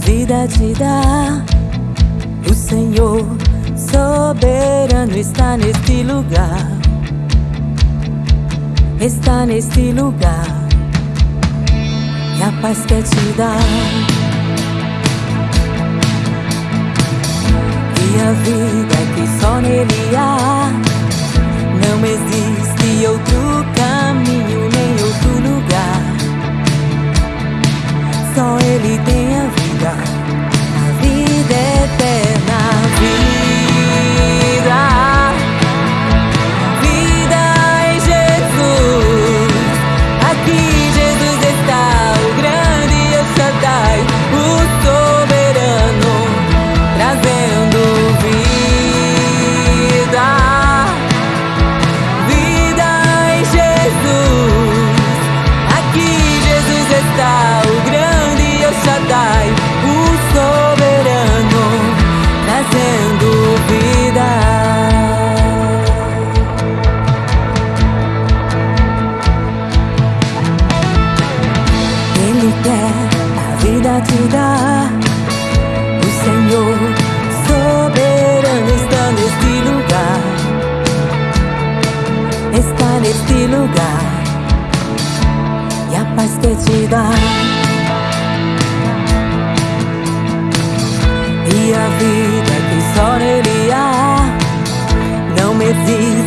vida te dá. O Senhor soberano está neste lugar. Está neste lugar. E a paz quer te dar. E a vida que só nele há. O Senhor soberano está neste lugar. Está neste lugar. E a paz que te dá. E a vida que só nele há. Não existe